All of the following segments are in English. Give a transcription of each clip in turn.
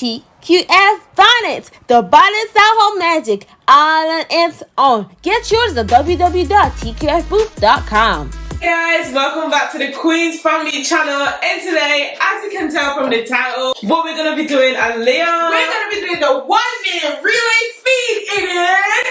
TQF Bonnets, the bonnets that hold magic, all on its own. Get yours at www.tqfbooth.com. guys, welcome back to the Queen's Family channel. And today, as you can tell from the title, what we're gonna be doing at Leon. We're gonna be doing the one minute relay feed in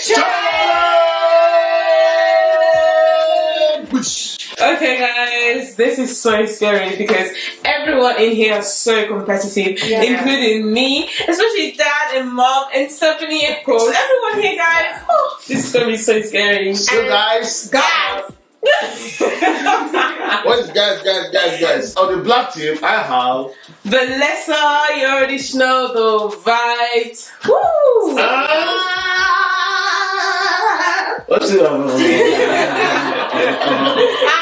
challenge. Okay, guys, this is so scary because everyone in here is so competitive, Yeah. including me, especially dad and mom and Stephanie, of course. Everyone here, guys. Oh, this is gonna be so scary. So guys, Guys, what is guys, guys, guys, guys? On the black team, I have Vanessa, you already know the vibes. Woo! ah, what's it?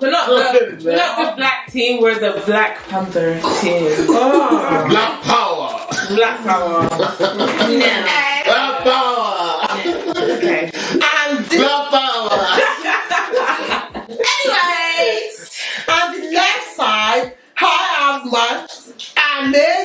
so now And we're not, the, we're not the black team. We're the Black Panther team. Oh, Black power. Black Power. Black power. Okay. and the, Black power. anyways, on the left side, I have my amazing, beautiful,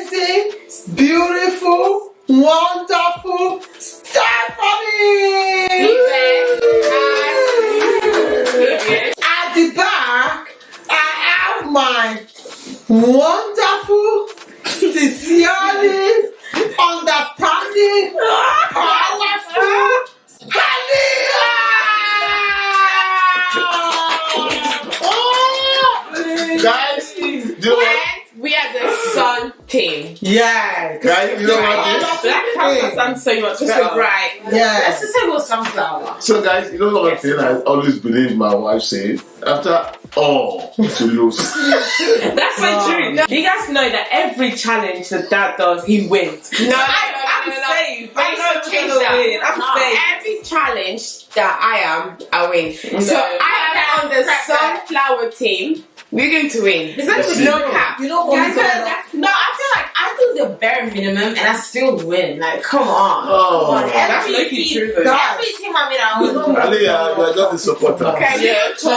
Yeah. Guys, you know what? Black Panther sounds so much better. a bright. Yeah. Let's just say it was sunflower. So guys, you know what thing I always believe my wife say? After all to lose. That's so true. You guys know that every challenge that dad does, he wins. No, I, I'm no, no, no. safe. I Wait, know no, change gonna that. win. I'm No, safe. Every challenge that I am, I win. So I am on the Prep sunflower team. We're going to win. Is that Yes, no cap. You know what? Guys, Because- that's- no, I feel like I do the bare minimum and I still win. Like, come on. Oh. Come on. That's Every lucky team, true, though. every team I'm in, I always win. Ali, uh, you are just a supporter. Okay, Yeah, so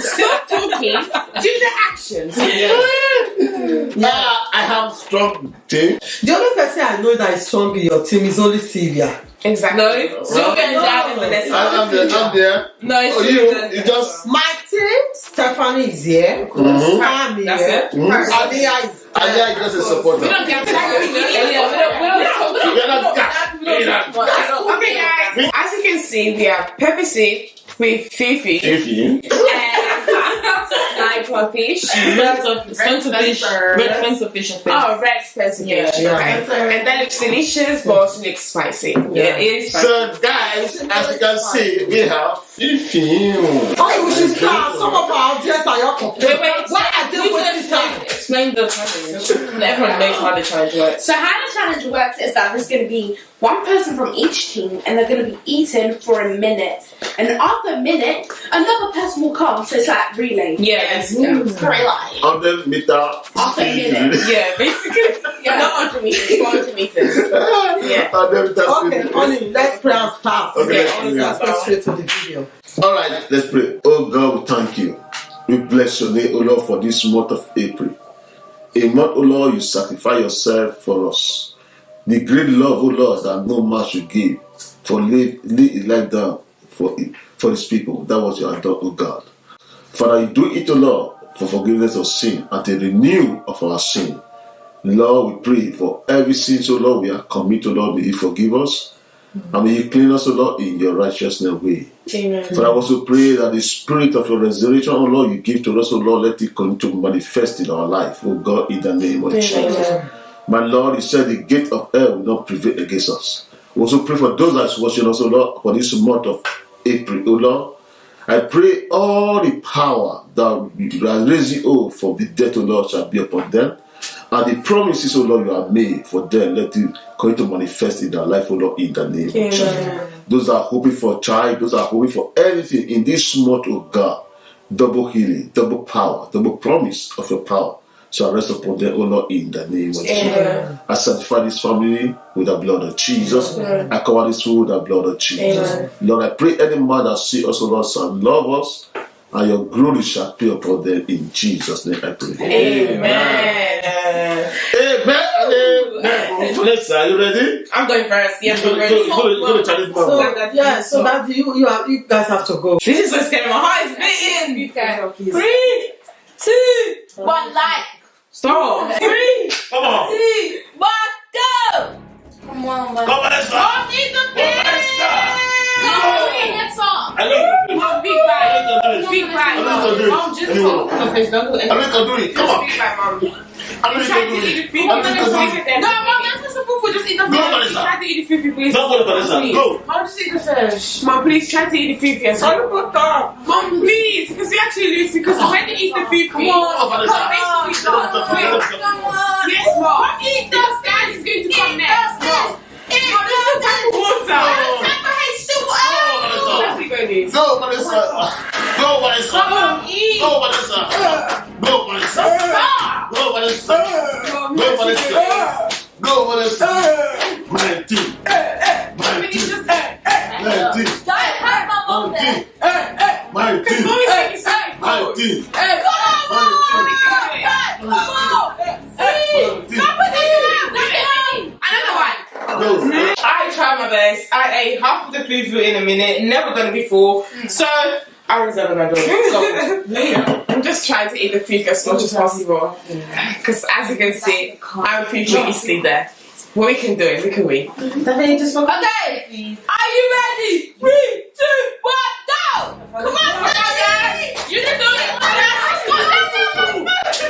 stop talking. Do the actions. Ah, I have strong team. The only person I know that is strong in your team is only Sylvia. Exactly. No, Sylvia and dad and Vanessa. I, I'm there. I'm there. No, it's Oh, you, you just. My team, Stephanie is here. Mhm. I'm here. That's it. Mhm. Aliyah is Ali is just a supporter. We don't get we don't- that. You're not that. Okay, guys. As you can see, we have Pepper Seed with Fifi If you. and Snapper Fish. Red snapper fish. Red snapper oh, fish and fish. Oh, red snapper Yeah. fish. Okay. And that looks delicious, but also looks spicy. Yeah, it is spicy. So, guys, as you can see, we have Fifi. Okay, oh, we should start. Some of our audience are your Wait, wait. Why are they You wasting just time? Explain the challenge. Everyone knows how the challenge works. So how the challenge works is that there's going to be one person from each team, and they're going to be eaten for a minute. And after a minute, another person will come. So it's like relay. Yeah, it's, yeah. Relay. 100 meter. After a minute. yeah, basically. Yeah. Not 100 meters, 400 meters. Yeah. 100 meters. Okay, Oni, let's pray and start. Okay, Yeah, let's let's pray. go straight to the video. All right, let's pray. Oh God, we thank you. We bless your name, O Lord, for this month of April. A month, O Lord, you sacrifice yourself for us. The great love, O Lord, that no man should give for lay, lay his life down for for his people. That was your adore, O God. Father, you do it, O Lord, for forgiveness of sin and the renew of our sin. Lord, we pray for every sin, so Lord, we are committed, Lord, may you forgive us. And may you clean us, O Lord, in your righteousness way. Amen. For I also pray that the spirit of your resurrection, oh Lord, you give to us, oh Lord, let it continue to manifest in our life, oh God, in the name of Jesus. My Lord, you said the gate of hell will not prevail against us. We also pray for those that is watching us, oh Lord, for this month of April, oh Lord. I pray all the power that you are raising oh, for the death, oh Lord, shall be upon them. And the promises, oh Lord, you have made for them, let it continue to manifest in their life, oh Lord, in the name of Jesus. Those are hoping for a child, those are hoping for anything in this month, oh God, double healing, double power, double promise of your power shall rest upon them, oh Lord, in the name of Jesus. I sanctify this family with the blood of Jesus. Amen. I cover this food with the blood of Jesus. Lord, I pray any man that see us, oh Lord, shall love us and your glory shall appear upon them in Jesus' name. I pray. Amen. Amen. Amen. Vanessa, are you ready? I'm going first. Yes, I'm ready. go, go, go to challenge So mama. yeah, so that you you are, you guys have to go. This is what's getting my heart is beating. Please. Three, two, One like. stop. Three, do it. Mom, just Anyway. hold the fish. Don't do I know you can do it. Come on. Big bag, mom. I know you Try can to do eat the it. food. I know you can do it. No, mom, that's not supposed to just eat the Go, fish. Vanessa. Try to eat the food, please. Don't go to Vanessa. Please. Go. Mom, just eat the fish. Mom, please try to eat the food first. Mom, please, because we actually lose. Because when they eat the food, Come on, Vanessa. basically start to quit. Yes, mom. Eat those guys is going to come next. Mom, Mom, this is type of water. Let's go, Liz. Go, Vanessa. Go, Vanessa. Oh Go. Go, Vanessa. Go. Go, Vanessa. Go, team. My Finish team. this. My. Another. Go. I tried my best. I ate half of the food in a minute. Never done before. So I reserve door. So I'm just trying to eat the food as much as possible. Because as you can see, I'm feeling easily there. What we can do it, we can win. Okay. Are you ready? Three, two, one, go! Come on, Stephanie! You can do it! Let's go, let's go, let's go!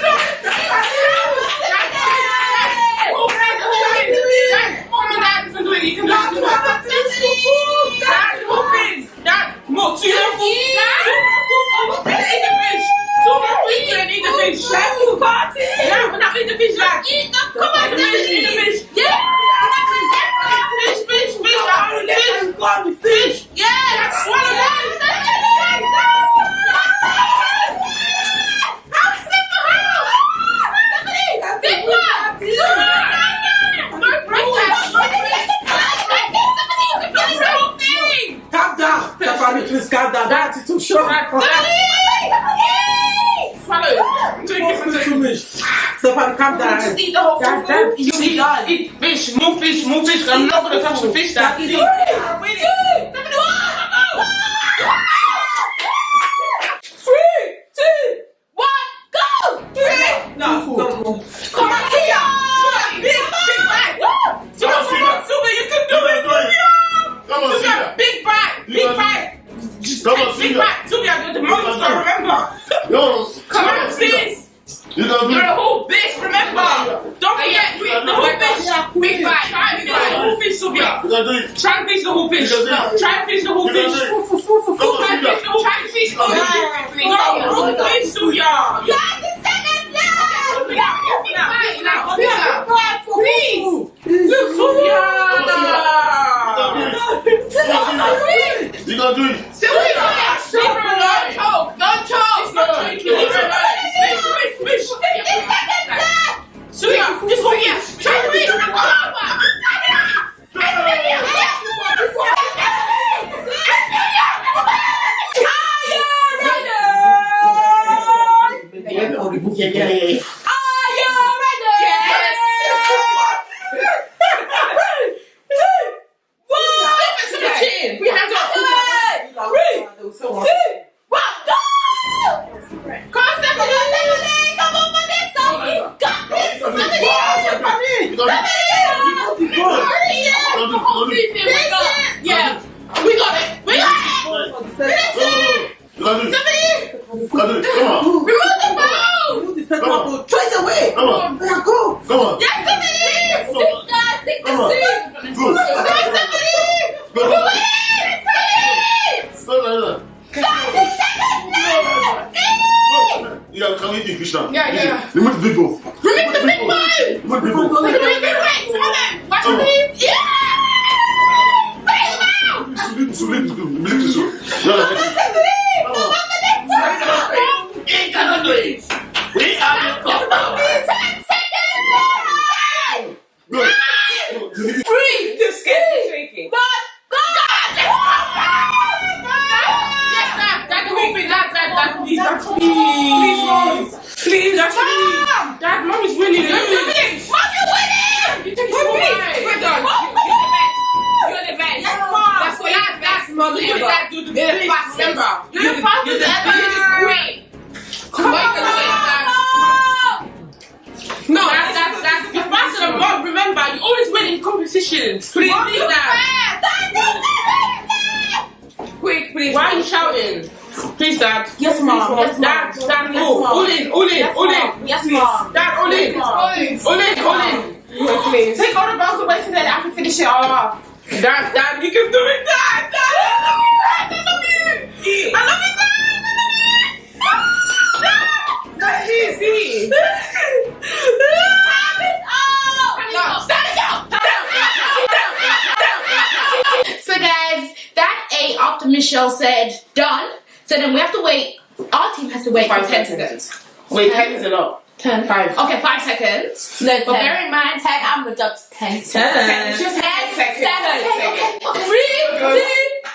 Mom and Dad can do it. You can do it. Dad, open. Dad, more. Two more food. Dad, eat the fish. Two more food. You eat the fish. Let's go, party. Yeah, we're not eating the fish. Dad. Come on, Stephanie. Eat the fish. Yeah. Fish, fish, fish. Fish. Go the fish. Yeah. Swallow that. Calm down. Stephanie, please calm down. That is too short. Swallow. Drink it from Too the much. Just eat the whole That- food. that- you eat, eat fish, move fish, more fish. I'm not gonna touch the fish. That is Three, two, one, go! No, no, no. Come on, Tia! Big, big bag! Super, on, super, super, you can do it! Come on, Super, Sylvia. big bag, You big can do bag! Come on, Big Sylvia. bag, Sylvia, the most can I do it. remember. No. Come on, please! You can do You're a it. whole bitch, remember! Don't forget, we, the whole fish! Big bag, try and finish the whole fish, Sylvia! You can do it. Try and finish the whole fish! You can do it. Try and finish the whole You can fish! do it. Come on, Try and Sylvia. finish the whole fish! Oh, the whole fish, Sylvia! Please! Look, Sylvia! You can do it. Sylvia! Leave her alone! Choke! Don't choke! It's not choking! Leave her alone! Fish, fish, fish! Sylvia! Just hold here! Try to reach! Yeah, yeah, yeah. We have to You can do it. You can do it. Yeah, we got it. We got it. You it. You can do it. Come on. Remove the bone. Come on. Throw it away. Come on. Go. Come on. Yes, Stephanie. Sit down. Take the Come on. seat. Good. Competitions. Please, please, Dad. Quick, please. Why are you shouting? Please, Dad. Yes, mom. Yes, mom. Dad, Dad, Yes, no. mom. All in, all in, Yes, all mom. in. Yes, mom. Dad, all in. Yes, mom. All in, all in. Please. Take all the balls away so that I can finish it all off. Dad, Dad, you can do it, then we have to wait. Our team has to wait Five for ten seconds. seconds. Wait, ten is a lot. Ten. Five. Okay, five seconds. No, But ten. bear in mind, ten. I'm gonna jump to ten. Ten. Just ten Ten seconds. seconds. Ten Okay, okay, okay. Three, two,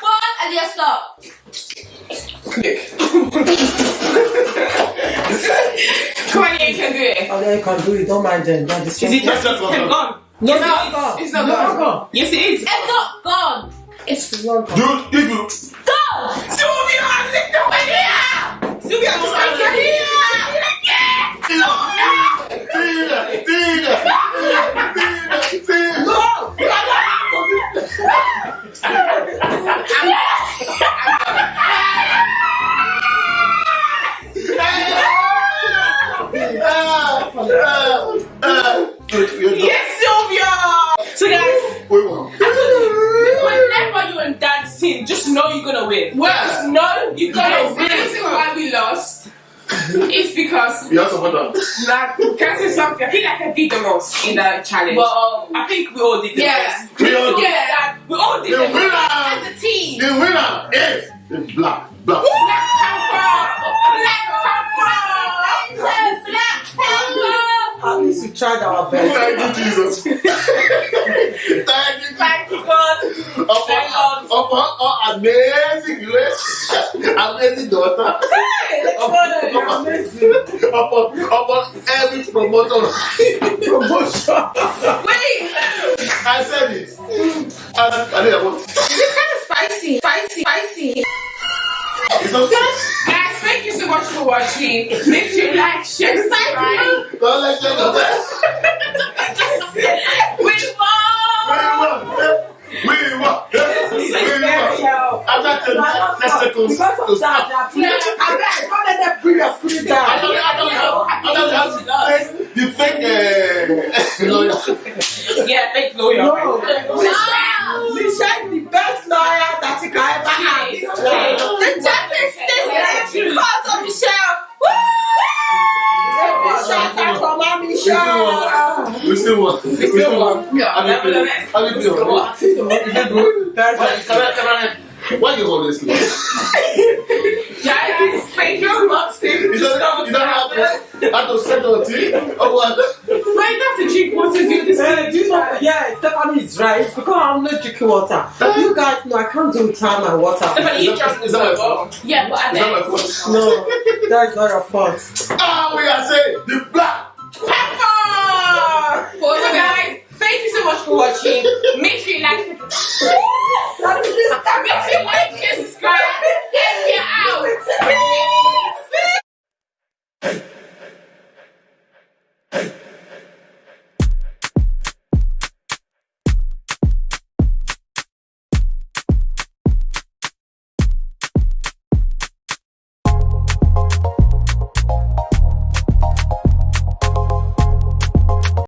one, and yes, stop. Come on, you can do it. Oh, yeah, you can do it. Don't mind them. Don't Is it just Yes, gone? No, It's no, not. no. It's not gone. Yes, it is. It's not gone. It's Dude, if you gone. Sylvia, lick the way here. Sylvia, just like your here. Tina, Tina, Tina, Tina. Ah, like I did the most in the challenge. Well, um, I think we all did the Yeah. best. We all did. Yeah, we all did The the best. winner, As a team. the winner is the black, black. Black Panther! Black Panther! Black Panther. At least we tried our best. Thank you, Jesus. Thank you, Thank you, God. upon, Thank God. upon our amazing grace, amazing daughter, upon, upon, upon every promoter. Promotion. Wait. I said it. I, I didn't want This is kind of spicy. Spicy. Spicy. It's not Guys, thank you so much for watching. Make sure you like, share, subscribe. Don't let you know that. Won. After ten next seconds. Because of that, they are putting- I bet- don't let them bring your spirit I down. don't I don't know. I don't know. The fake uh, lawyer. Yeah, fake lawyer. No. Wow. Michelle is the best lawyer that you can ever have. Okay, okay. The judges stay because of Michelle. Shout out for my Michelle. We still won. We still won. Yeah, How do you feel? nevertheless. How do you feel? Is it good? Very Why, good. can I, can I, why you always lose? Guys, thank you so much. You don't, you don't have to, have to set on tea or what? Wait, that's a drink water. Do this. Eh, do you know, yeah, Stephanie is right because I'm not drinking water. You guys know I can't do without my water. Stephanie, you Is just that, is that my fault? Yeah, but at Is that my fault? No, that is not your fault. Ah, we are saying the black. Pepper! So guys, thank you so much for watching. Make sure you like